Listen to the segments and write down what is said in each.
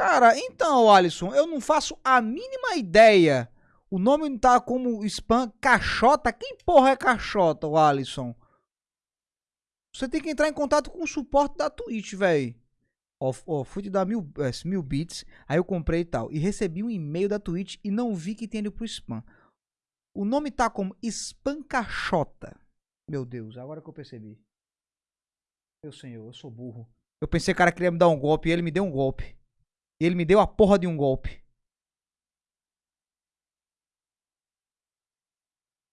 Cara, então, Alisson, eu não faço a mínima ideia. O nome tá como spam caixota. Quem porra é caixota, o Alisson? Você tem que entrar em contato com o suporte da Twitch, velho. Ó, ó, fui te dar mil, é, mil bits, aí eu comprei e tal. E recebi um e-mail da Twitch e não vi que tinha ido pro spam. O nome tá como spam caixota. Meu Deus, agora que eu percebi. Meu senhor, eu sou burro. Eu pensei que o cara queria me dar um golpe e ele me deu um golpe. E ele me deu a porra de um golpe.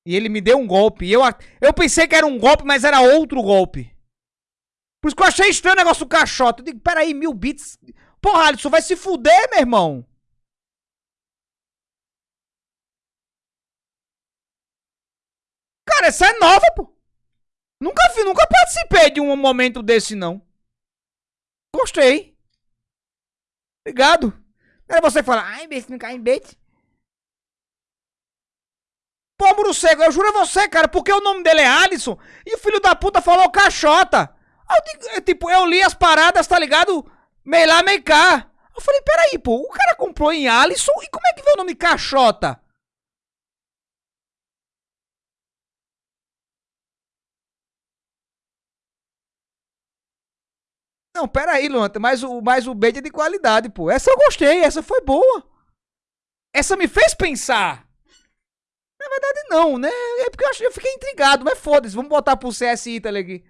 E ele me deu um golpe. E eu, eu pensei que era um golpe, mas era outro golpe. Por isso que eu achei estranho o negócio do caixote. Eu digo, peraí, mil bits. Porra, Alisson, vai se fuder, meu irmão. Cara, essa é nova, pô. Nunca vi, nunca participei de um momento desse, não. Gostei. Obrigado. Era você que fala, ai, beijo, não cai em bait. Pô, muro seco, eu juro a você, cara, porque o nome dele é Alisson e o filho da puta falou caixota. Eu, eu, tipo, eu li as paradas, tá ligado? Meio lá, meio cá. Eu falei, peraí, pô, o cara comprou em Alisson e como é que veio o nome caixota? Não, pera aí, Luan, mas o, mas o bait é de qualidade, pô. Essa eu gostei, essa foi boa. Essa me fez pensar. Na verdade, não, né? É porque eu, achei, eu fiquei intrigado, mas foda-se, vamos botar pro CS Italy aqui.